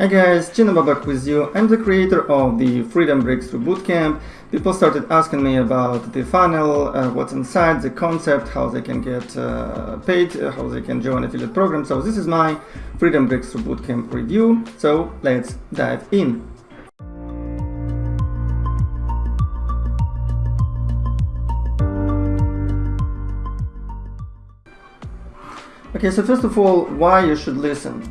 Hi guys, Gina Babak with you. I'm the creator of the Freedom Breakthrough Bootcamp. People started asking me about the funnel, uh, what's inside, the concept, how they can get uh, paid, uh, how they can join affiliate program. So this is my Freedom Breakthrough Bootcamp review. So let's dive in. Okay, so first of all, why you should listen.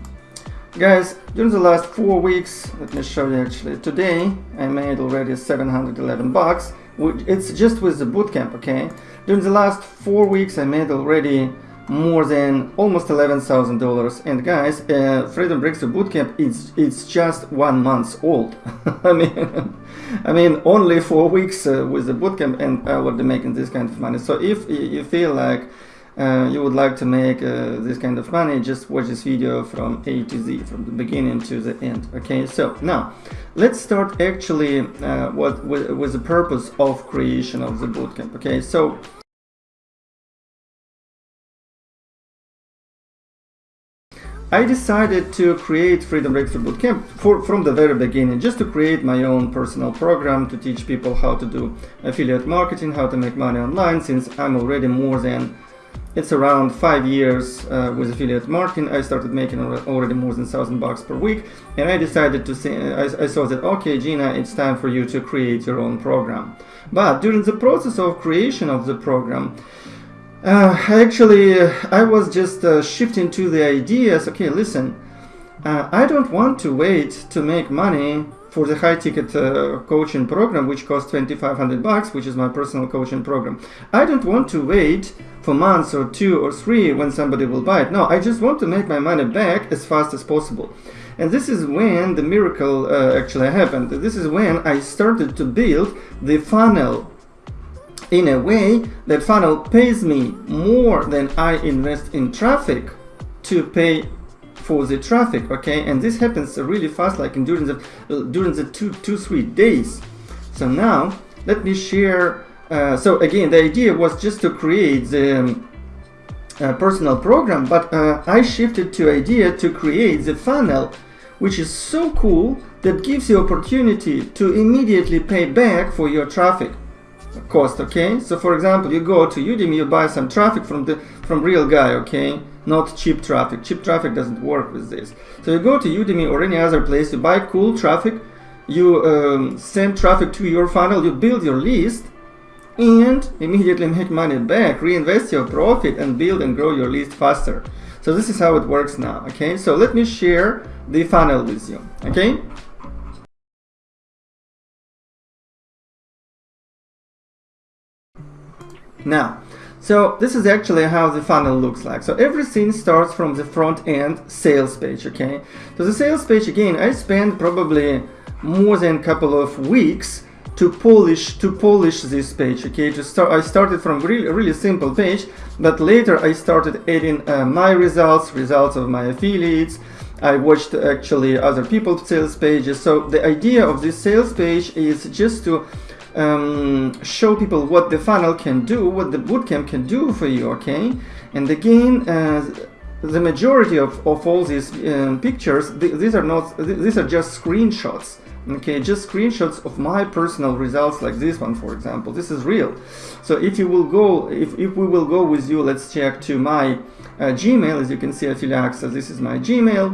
Guys, during the last four weeks, let me show you actually, today I made already 711 bucks, it's just with the bootcamp, okay? During the last four weeks I made already more than almost $11,000 and guys, uh, Freedom Breakthrough Bootcamp, it's, it's just one month old. I mean, I mean, only four weeks uh, with the bootcamp and I already making this kind of money. So if you feel like uh, you would like to make uh, this kind of money, just watch this video from A to Z, from the beginning to the end. Okay, so now let's start actually uh, what with, with the purpose of creation of the bootcamp. Okay, so I decided to create Freedom Breakthrough Bootcamp for, from the very beginning, just to create my own personal program to teach people how to do affiliate marketing, how to make money online, since I'm already more than it's around five years uh, with affiliate marketing. I started making already more than thousand bucks per week, and I decided to say I, I saw that okay, Gina, it's time for you to create your own program. But during the process of creation of the program, uh, actually, uh, I was just uh, shifting to the ideas. Okay, listen, uh, I don't want to wait to make money for the high ticket uh, coaching program which costs 2500 bucks which is my personal coaching program. I don't want to wait for months or two or three when somebody will buy it. No i just want to make my money back as fast as possible. And this is when the miracle uh, actually happened. This is when i started to build the funnel in a way that funnel pays me more than i invest in traffic to pay for the traffic okay? And this happens really fast like in during the during the two two three days. So now let me share uh, so again the idea was just to create the um, uh, personal program but uh, I shifted to idea to create the funnel which is so cool that gives you opportunity to immediately pay back for your traffic cost okay? So for example you go to Udimi you buy some traffic from the from real guy okay not cheap traffic. Cheap traffic doesn't work with this. So you go to Udimi or any other place, you buy cool traffic, you um, send traffic to your funnel, you build your list, and immediately make money back, reinvest your profit, and build and grow your list faster. So this is how it works now, okay? So let me share the funnel with you, okay? Now, so this is actually how the funnel looks like. So everything starts from the front end sales page, okay? So the sales page, again, I spent probably more than a couple of weeks to polish to polish this page okay to start i started from really really simple page but later i started adding uh, my results results of my affiliates i watched actually other people's sales pages so the idea of this sales page is just to um, show people what the funnel can do, what the bootcamp can do for you, okay? And again, uh, the majority of, of all these um, pictures, th these are not, th these are just screenshots, okay? Just screenshots of my personal results like this one, for example. This is real. So if you will go, if, if we will go with you, let's check to my uh, Gmail, as you can see, affiliate access, this is my Gmail.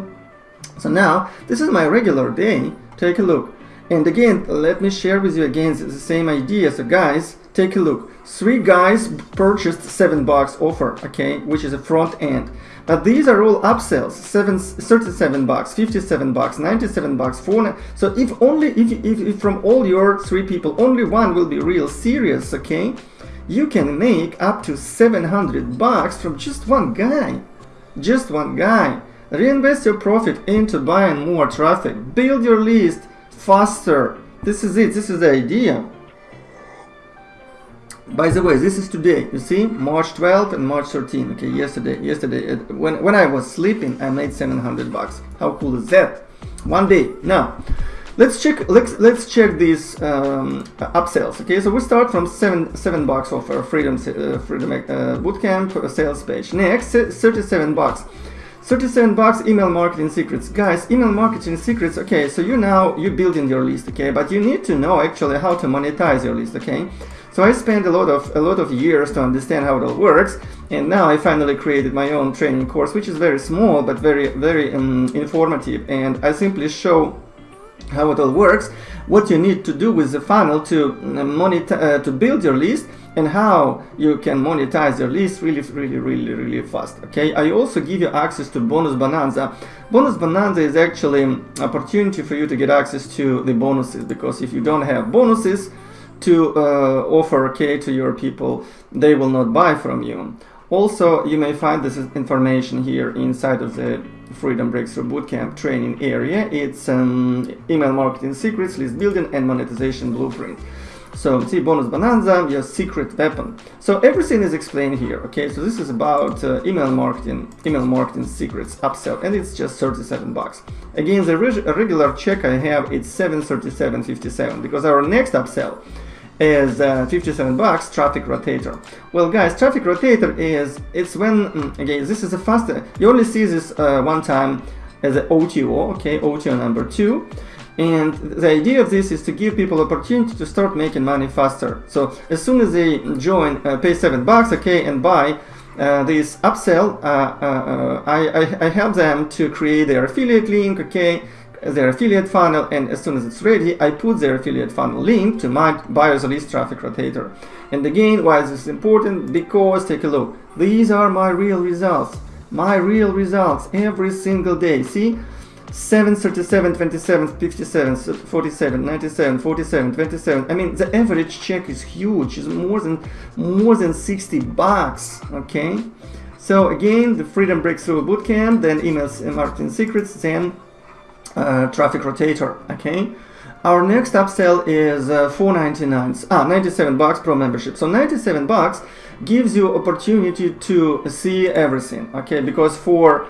So now, this is my regular day. Take a look. And again, let me share with you again the same idea. So guys, take a look. Three guys purchased seven bucks offer, okay, which is a front end. But these are all upsells, seven, 37 bucks, 57 bucks, 97 bucks, four. So if only, if, if, if from all your three people, only one will be real serious, okay, you can make up to 700 bucks from just one guy. Just one guy. Reinvest your profit into buying more traffic. Build your list faster. This is it. This is the idea. By the way, this is today. You see, March 12th and March 13th. Okay, yesterday. Yesterday, when when I was sleeping, I made 700 bucks. How cool is that? One day. Now, let's check. Let's let's check these um, upsells. Okay, so we start from seven seven bucks offer Freedom uh, Freedom uh, Bootcamp sales page. Next, 37 bucks. 37 bucks email marketing secrets. Guys email marketing secrets okay so you now you're building your list okay but you need to know actually how to monetize your list okay? So I spent a lot of a lot of years to understand how it all works and now I finally created my own training course which is very small but very very um, informative and I simply show how it all works what you need to do with the funnel to uh, uh, to build your list and how you can monetize your list really really really really fast okay? I also give you access to bonus bonanza. Bonus bonanza is actually an opportunity for you to get access to the bonuses because if you don't have bonuses to uh, offer okay to your people they will not buy from you. Also you may find this information here inside of the freedom breakthrough bootcamp training area. It's um, email marketing secrets list building and monetization blueprint so see bonus bonanza, your secret weapon. So everything is explained here. Okay, so this is about uh, email marketing, email marketing secrets upsell, and it's just 37 bucks. Again, the reg regular check I have it's 737.57 because our next upsell is uh, 57 bucks traffic rotator well guys traffic rotator is it's when mm, again this is a faster you only see this uh, one time as an OTO okay OTO number two and the idea of this is to give people opportunity to start making money faster. So as soon as they join, uh, pay seven bucks, okay, and buy uh, this upsell, uh, uh, uh I, I, I, help them to create their affiliate link, okay, their affiliate funnel, and as soon as it's ready, I put their affiliate funnel link to my buyer's list traffic rotator. And again, why is this important? Because take a look, these are my real results, my real results every single day. See, 7, 37, 27, 57, 47, 97, 47, 27. I mean, the average check is huge. It's more than more than 60 bucks. Okay. So again, the Freedom Breakthrough Bootcamp, then emails and marketing secrets, then uh, traffic rotator. Okay. Our next upsell is uh, 4.99. Ah, 97 bucks pro membership. So 97 bucks gives you opportunity to see everything. Okay, because for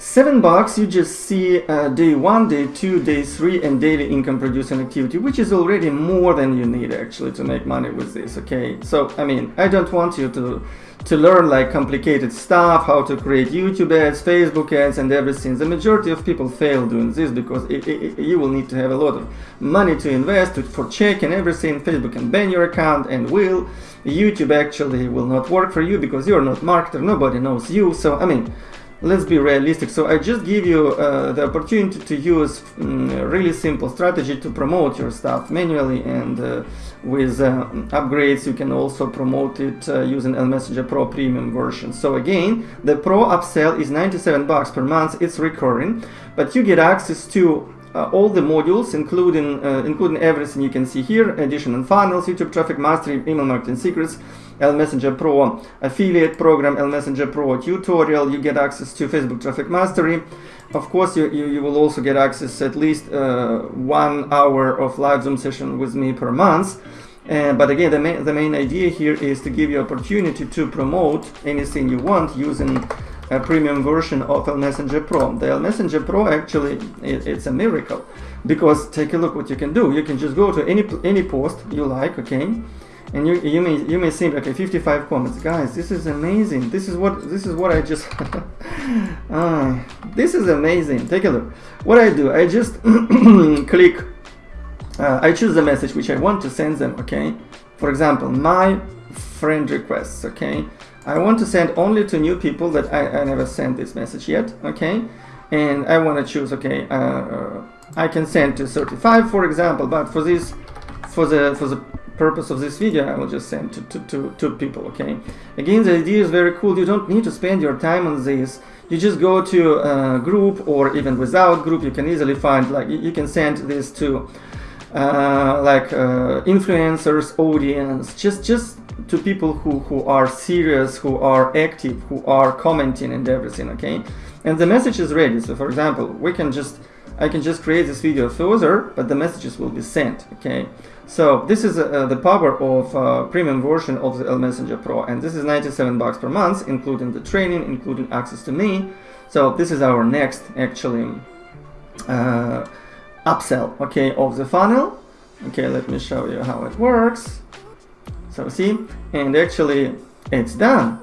Seven bucks, you just see uh, day one, day two, day three, and daily income producing activity, which is already more than you need actually to make money with this. Okay, so I mean, I don't want you to to learn like complicated stuff, how to create YouTube ads, Facebook ads, and everything. The majority of people fail doing this because it, it, you will need to have a lot of money to invest to, for check and everything. Facebook can ban your account and will. YouTube actually will not work for you because you're not marketer. Nobody knows you. So I mean let's be realistic. So i just give you uh, the opportunity to use um, really simple strategy to promote your stuff manually and uh, with uh, upgrades you can also promote it uh, using Messenger Pro premium version. So again the pro upsell is 97 bucks per month. It's recurring but you get access to uh, all the modules, including uh, including everything you can see here, additional funnels, YouTube traffic mastery, email marketing secrets, Messenger Pro affiliate program, L Messenger Pro tutorial, you get access to Facebook traffic mastery. Of course, you, you, you will also get access at least uh, one hour of live Zoom session with me per month. Uh, but again, the main, the main idea here is to give you opportunity to promote anything you want using a premium version of L Messenger Pro. The L Messenger Pro actually it, it's a miracle because take a look what you can do. You can just go to any any post you like, okay, and you you may you may think okay 55 comments, guys. This is amazing. This is what this is what I just uh, this is amazing. Take a look. What I do, I just click. Uh, I choose the message which I want to send them. Okay, for example, my friend requests. Okay I want to send only to new people that I, I never sent this message yet, okay? And I want to choose, okay, uh, uh, I can send to 35, for example, but for this, for the for the purpose of this video, I will just send to, to, to, to people, okay? Again, the idea is very cool. You don't need to spend your time on this. You just go to a group or even without group, you can easily find, like, you can send this to uh, like uh, influencers, audience, just just to people who, who are serious, who are active, who are commenting and everything, okay? And the message is ready. So for example, we can just, I can just create this video further, but the messages will be sent, okay? So this is uh, the power of uh, premium version of the L Messenger Pro, and this is 97 bucks per month, including the training, including access to me. So this is our next actually uh, upsell, okay, of the funnel. Okay, let me show you how it works. So see, and actually it's done.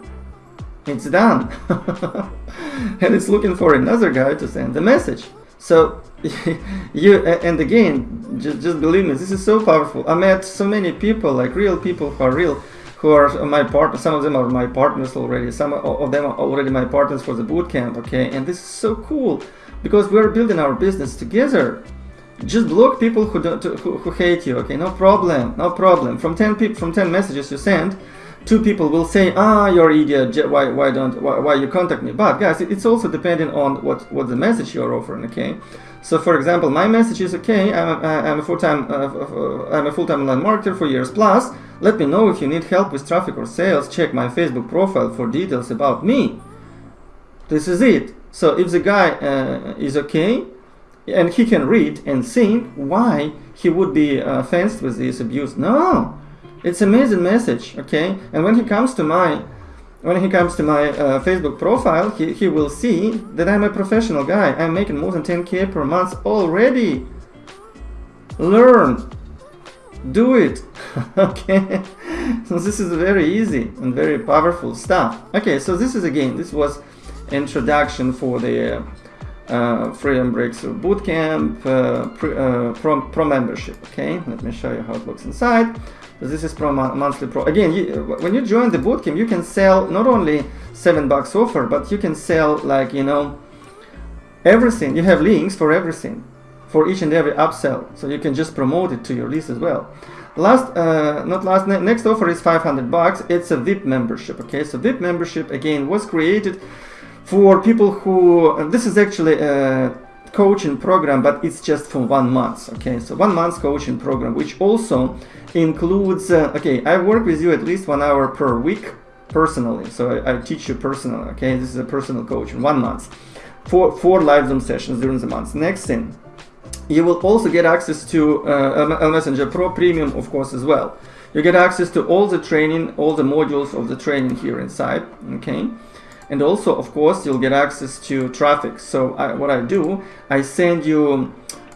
it's done and it's looking for another guy to send the message so you and again just, just believe me this is so powerful. I met so many people like real people who are real who are my partners some of them are my partners already some of them are already my partners for the bootcamp okay? And this is so cool because we're building our business together. Just block people who don't who, who hate you okay? No problem no problem. From 10 people from 10 messages you send two people will say ah you're idiot. Why why don't why, why you contact me? But guys it's also depending on what what the message you're offering okay? So for example my message is okay i'm a, I'm a full-time uh, uh, i'm a full-time online marketer for years plus. Let me know if you need help with traffic or sales. Check my facebook profile for details about me. This is it. So if the guy uh, is okay and he can read and think why he would be uh, fenced with this abuse no it's amazing message, okay? And when he comes to my when he comes to my uh, Facebook profile, he, he will see that I'm a professional guy. I'm making more than 10k per month already. Learn. Do it. okay? So this is very easy and very powerful stuff. Okay, so this is again, this was introduction for the uh, Freedom Breaks Bootcamp uh, uh, pro, pro membership. Okay, let me show you how it looks inside. This is pro monthly pro again you, when you join the bootcamp you can sell not only seven bucks offer but you can sell like you know everything. You have links for everything for each and every upsell. So you can just promote it to your list as well. Last uh, not last ne next offer is 500 bucks. It's a vip membership okay? So vip membership again was created for people who this is actually a coaching program but it's just for one month okay so one month coaching program which also includes, uh, okay, I work with you at least one hour per week personally. So I, I, teach you personally, okay? This is a personal coach in one month. Four, four live Zoom sessions during the month. Next thing, you will also get access to uh, Messenger Pro Premium, of course, as well. You get access to all the training, all the modules of the training here inside, okay? And also, of course, you'll get access to traffic. So I, what I do, I send you,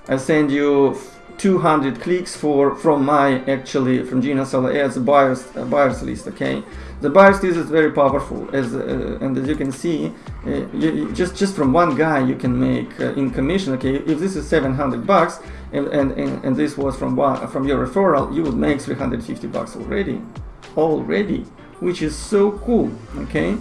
I send you 200 clicks for from my actually from Gina Sala as a buyers a buyers list okay? The buyers list is very powerful. As uh, and as you can see uh, you, just just from one guy you can make uh, in commission okay? If this is 700 bucks and, and, and, and this was from one from your referral you would make 350 bucks already. Already. Which is so cool okay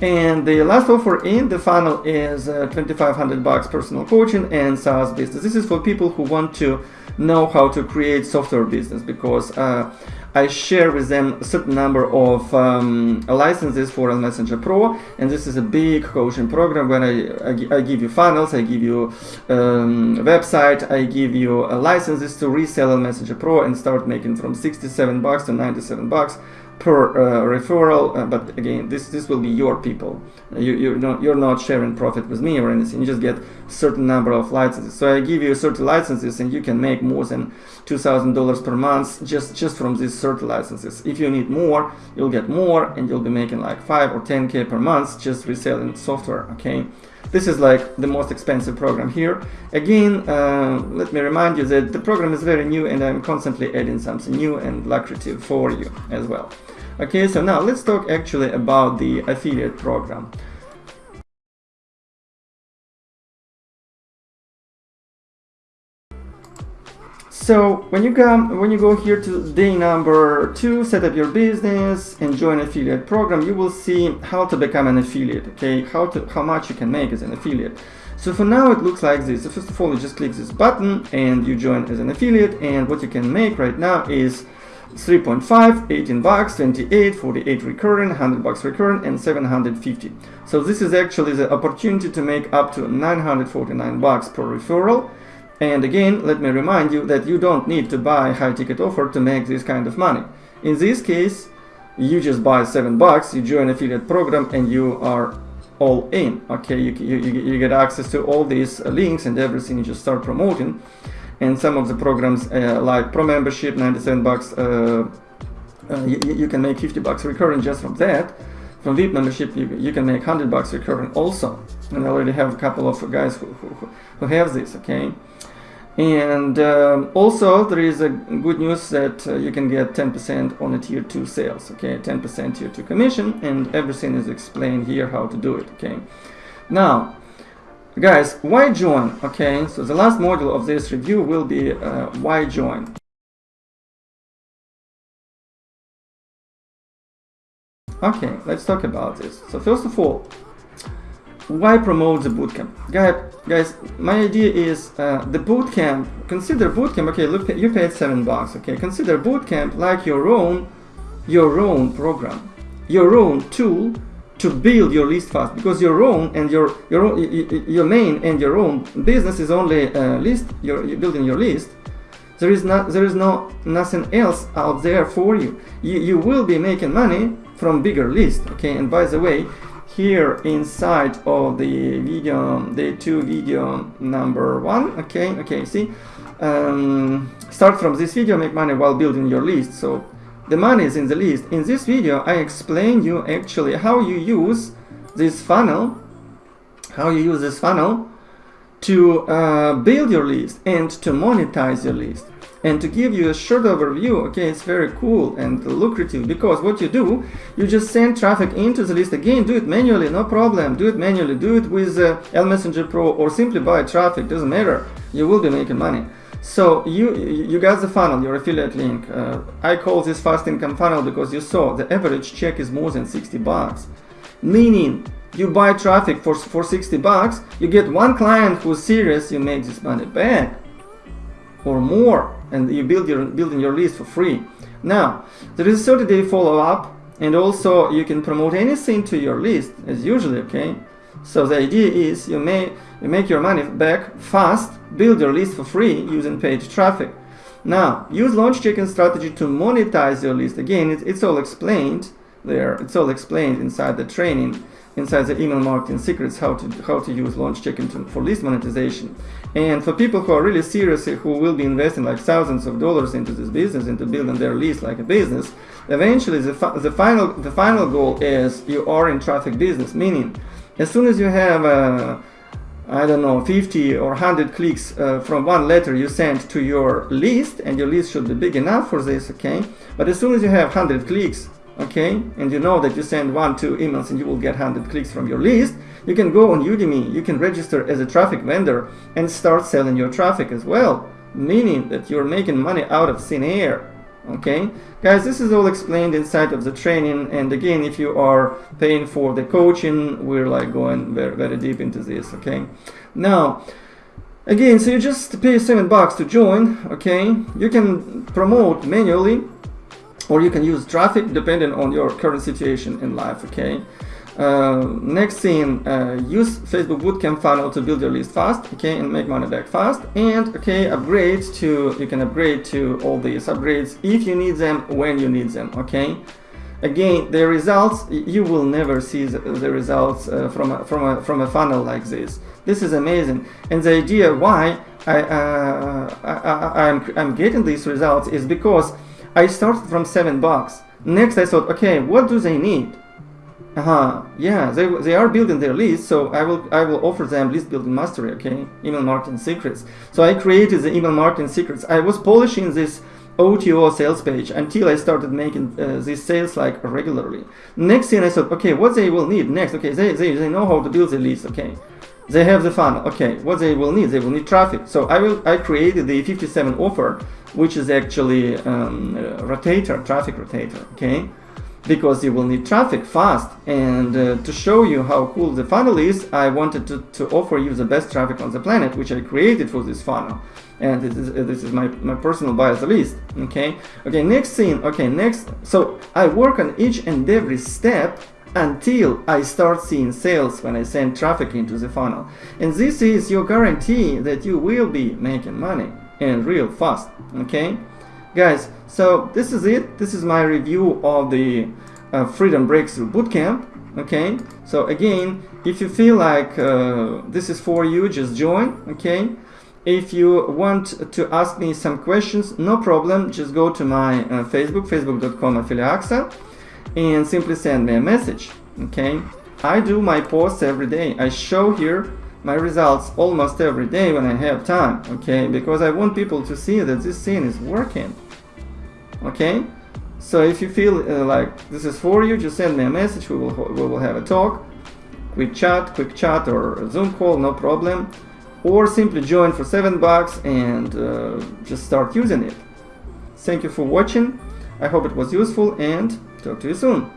and the last offer in the funnel is uh, 2500 bucks personal coaching and SaaS business. This is for people who want to know how to create software business because uh, I share with them a certain number of um, licenses for Messenger Pro and this is a big coaching program where I, I, I give you funnels, I give you um, website, I give you uh, licenses to resell Messenger Pro and start making from 67 bucks to 97 bucks per uh, referral uh, but again this this will be your people. You, you're not you're not sharing profit with me or anything. You just get a certain number of licenses. So i give you 30 licenses and you can make more than two thousand dollars per month just just from these 30 licenses. If you need more you'll get more and you'll be making like 5 or 10k per month just reselling software okay this is like the most expensive program here. Again, uh, let me remind you that the program is very new and I'm constantly adding something new and lucrative for you as well. Okay, so now let's talk actually about the affiliate program. So when you come, when you go here to day number two, set up your business and join affiliate program, you will see how to become an affiliate. Okay, how to how much you can make as an affiliate. So for now it looks like this. So first of all, you just click this button and you join as an affiliate. And what you can make right now is 3.5, 18 bucks, 28, 48 recurring, 100 bucks recurring, and 750. So this is actually the opportunity to make up to 949 bucks per referral. And again, let me remind you that you don't need to buy high ticket offer to make this kind of money. In this case, you just buy 7 bucks, you join affiliate program, and you are all in. Okay, you, you, you get access to all these links and everything, you just start promoting and some of the programs uh, like pro membership 97 bucks uh, uh, you, you, can make 50 bucks recurring just from that from VIP membership you, you can make 100 bucks recurring also and I already have a couple of guys who, who, who have this okay and um, also there is a good news that uh, you can get 10% on a tier 2 sales okay? 10% tier 2 commission and everything is explained here how to do it okay? Now guys why join okay? So the last module of this review will be uh, why join. Okay let's talk about this. So first of all why promote the bootcamp guys guys my idea is uh, the bootcamp consider bootcamp okay look you paid seven bucks okay consider bootcamp like your own your own program your own tool to build your list fast because your own and your your your main and your own business is only uh, list you're, you're building your list there is not there is no nothing else out there for you. you you will be making money from bigger list okay and by the way here inside of the video the two video number one. Okay okay see? Um, start from this video make money while building your list. So the money is in the list. In this video I explain you actually how you use this funnel how you use this funnel to uh, build your list and to monetize your list and to give you a short overview okay it's very cool and lucrative because what you do you just send traffic into the list. Again do it manually no problem. Do it manually. Do it with uh, L Messenger Pro or simply buy traffic. Doesn't matter. You will be making money. So you you got the funnel your affiliate link. Uh, I call this fast income funnel because you saw the average check is more than 60 bucks. Meaning you buy traffic for, for 60 bucks you get one client who's serious you make this money. Back or more and you build your building your list for free. Now there is a 30 day follow-up and also you can promote anything to your list as usually okay? So the idea is you may you make your money back fast build your list for free using paid traffic. Now use launch jacking strategy to monetize your list. Again it, it's all explained there. It's all explained inside the training inside the email marketing secrets how to how to use launch jacking to, for list monetization. And for people who are really serious who will be investing like thousands of dollars into this business into building their list like a business eventually the, the final the final goal is you are in traffic business. Meaning as soon as you have uh, I don't know 50 or 100 clicks uh, from one letter you send to your list and your list should be big enough for this okay? But as soon as you have 100 clicks okay? And you know that you send one two emails and you will get 100 clicks from your list. You can go on udimi. You can register as a traffic vendor and start selling your traffic as well meaning that you're making money out of thin air. Okay? Guys this is all explained inside of the training. And again if you are paying for the coaching we're like going very very deep into this. Okay? Now again so you just pay seven bucks to join. Okay? You can promote manually or you can use traffic depending on your current situation in life okay? Uh, next thing uh, use facebook bootcamp funnel to build your list fast okay and make money back fast and okay upgrade to you can upgrade to all these upgrades if you need them when you need them okay? Again the results you will never see the, results uh, from a, from a from a funnel like this. This is amazing. And the idea why I, uh, I, I I'm, I'm getting these results is because I started from 7 bucks. Next I thought, okay, what do they need? Uh -huh. Yeah, they, they are building their list, so I will I will offer them list building mastery, okay? Email marketing secrets. So I created the email marketing secrets. I was polishing this OTO sales page until I started making uh, these sales like regularly. Next thing I thought, okay, what they will need next? Okay, they, they, they know how to build the list, okay? They have the funnel, okay, what they will need? They will need traffic. So I will I created the 57 offer which is actually um, rotator, traffic rotator, okay? Because you will need traffic fast. And uh, to show you how cool the funnel is, I wanted to, to offer you the best traffic on the planet, which I created for this funnel. And this is, uh, this is my, my personal buyers list, okay? Okay, next thing, okay, next. So I work on each and every step until I start seeing sales when I send traffic into the funnel. And this is your guarantee that you will be making money and real fast okay? Guys so this is it. This is my review of the uh, freedom breakthrough bootcamp okay? So again if you feel like uh, this is for you just join okay? If you want to ask me some questions no problem. Just go to my uh, facebook facebook.com affiliaxa and simply send me a message okay? I do my posts every day. I show here my results almost every day when I have time, okay? Because I want people to see that this thing is working, okay? So if you feel uh, like this is for you, just send me a message. We will we will have a talk, quick chat, quick chat or a Zoom call, no problem. Or simply join for seven bucks and uh, just start using it. Thank you for watching. I hope it was useful and talk to you soon.